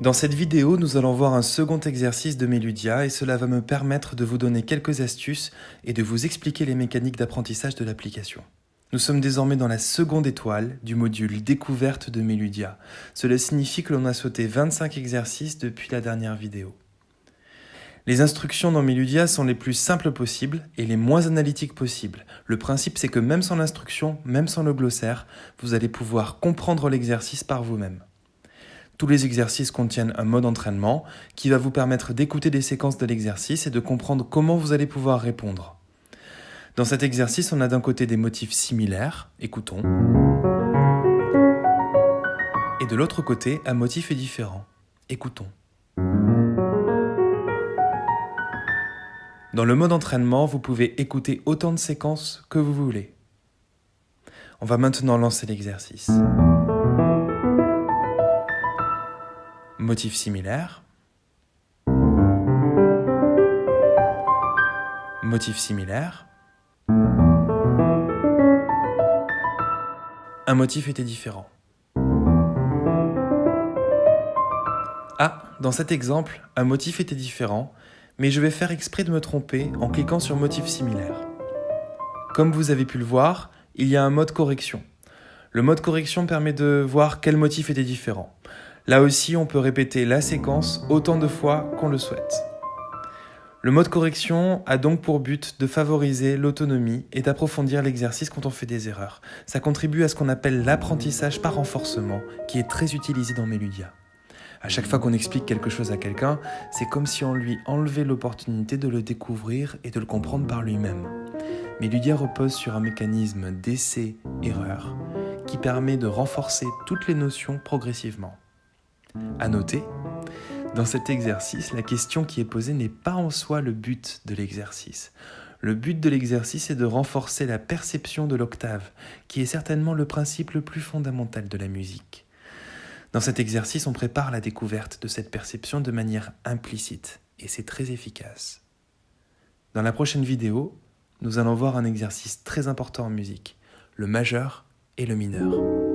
Dans cette vidéo, nous allons voir un second exercice de Meludia et cela va me permettre de vous donner quelques astuces et de vous expliquer les mécaniques d'apprentissage de l'application. Nous sommes désormais dans la seconde étoile du module découverte de Meludia. Cela signifie que l'on a sauté 25 exercices depuis la dernière vidéo. Les instructions dans Meludia sont les plus simples possibles et les moins analytiques possibles. Le principe c'est que même sans l'instruction, même sans le glossaire, vous allez pouvoir comprendre l'exercice par vous-même. Tous les exercices contiennent un mode entraînement qui va vous permettre d'écouter des séquences de l'exercice et de comprendre comment vous allez pouvoir répondre. Dans cet exercice, on a d'un côté des motifs similaires, écoutons, et de l'autre côté, un motif est différent, écoutons. Dans le mode entraînement, vous pouvez écouter autant de séquences que vous voulez. On va maintenant lancer l'exercice. Motif similaire. Motif similaire. Un motif était différent. Ah, dans cet exemple, un motif était différent, mais je vais faire exprès de me tromper en cliquant sur motif similaire. Comme vous avez pu le voir, il y a un mode correction. Le mode correction permet de voir quel motif était différent. Là aussi, on peut répéter la séquence autant de fois qu'on le souhaite. Le mode correction a donc pour but de favoriser l'autonomie et d'approfondir l'exercice quand on fait des erreurs. Ça contribue à ce qu'on appelle l'apprentissage par renforcement, qui est très utilisé dans Meludia. À chaque fois qu'on explique quelque chose à quelqu'un, c'est comme si on lui enlevait l'opportunité de le découvrir et de le comprendre par lui-même. Meludia repose sur un mécanisme d'essai-erreur qui permet de renforcer toutes les notions progressivement. À noter, dans cet exercice, la question qui est posée n'est pas en soi le but de l'exercice. Le but de l'exercice est de renforcer la perception de l'octave, qui est certainement le principe le plus fondamental de la musique. Dans cet exercice, on prépare la découverte de cette perception de manière implicite, et c'est très efficace. Dans la prochaine vidéo, nous allons voir un exercice très important en musique, le majeur et le mineur.